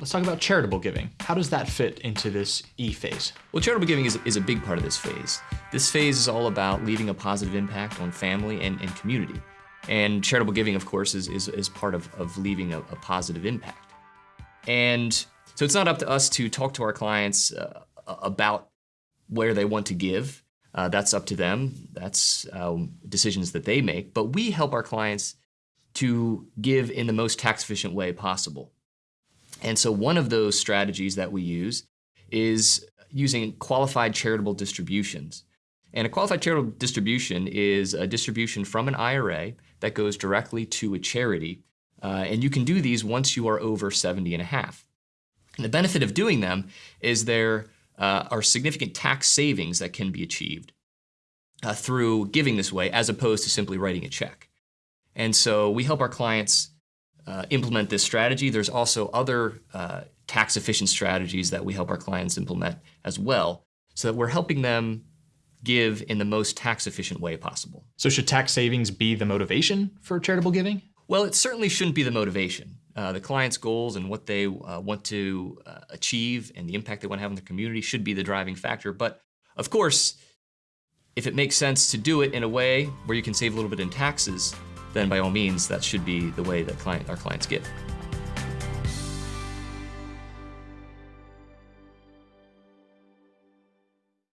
let's talk about charitable giving. How does that fit into this E phase? Well, charitable giving is, is a big part of this phase. This phase is all about leaving a positive impact on family and, and community. And charitable giving, of course, is, is, is part of, of leaving a, a positive impact. And so it's not up to us to talk to our clients uh, about where they want to give. Uh, that's up to them. That's um, decisions that they make. But we help our clients to give in the most tax efficient way possible. And so one of those strategies that we use is using qualified charitable distributions. And a qualified charitable distribution is a distribution from an IRA that goes directly to a charity. Uh, and you can do these once you are over 70 and a half. And the benefit of doing them is there uh, are significant tax savings that can be achieved uh, through giving this way as opposed to simply writing a check. And so we help our clients uh, implement this strategy. There's also other uh, tax efficient strategies that we help our clients implement as well, so that we're helping them give in the most tax efficient way possible. So should tax savings be the motivation for charitable giving? Well, it certainly shouldn't be the motivation. Uh, the client's goals and what they uh, want to uh, achieve and the impact they want to have on the community should be the driving factor. But of course, if it makes sense to do it in a way where you can save a little bit in taxes, then by all means, that should be the way that client, our clients give.